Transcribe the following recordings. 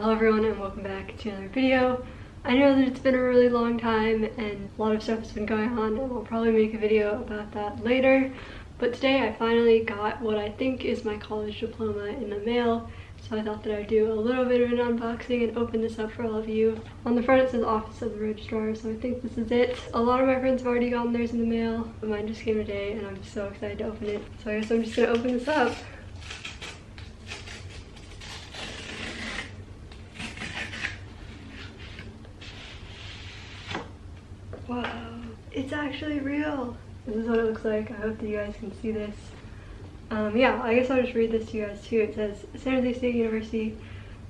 Hello everyone and welcome back to another video. I know that it's been a really long time and a lot of stuff has been going on and I'll probably make a video about that later. But today I finally got what I think is my college diploma in the mail. So I thought that I'd do a little bit of an unboxing and open this up for all of you. On the front it says Office of the Registrar, so I think this is it. A lot of my friends have already gotten theirs in the mail, but mine just came today and I'm so excited to open it. So I guess I'm just gonna open this up. Wow, it's actually real. This is what it looks like. I hope that you guys can see this. Um, yeah, I guess I'll just read this to you guys too. It says, San Jose State University,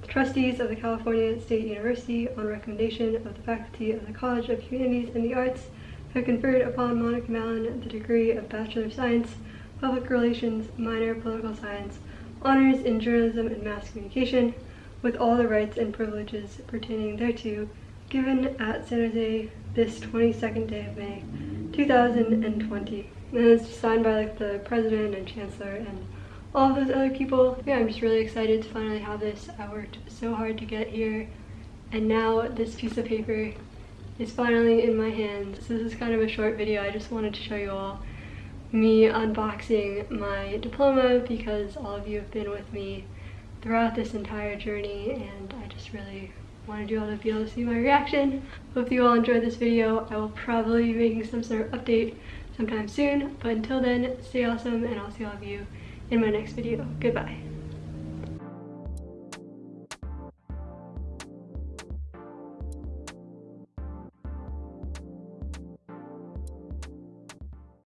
the trustees of the California State University, on recommendation of the faculty of the College of Humanities and the Arts, have conferred upon Monica Mallon the degree of Bachelor of Science, Public Relations, Minor Political Science, Honors in Journalism and Mass Communication, with all the rights and privileges pertaining thereto, given at San Jose this 22nd day of May 2020. And it's signed by like the president and chancellor and all those other people. Yeah, I'm just really excited to finally have this. I worked so hard to get here and now this piece of paper is finally in my hands. So this is kind of a short video. I just wanted to show you all me unboxing my diploma because all of you have been with me throughout this entire journey and I just really wanted you all to be able to see my reaction. Hope you all enjoyed this video. I will probably be making some sort of update sometime soon, but until then, stay awesome and I'll see all of you in my next video. Goodbye.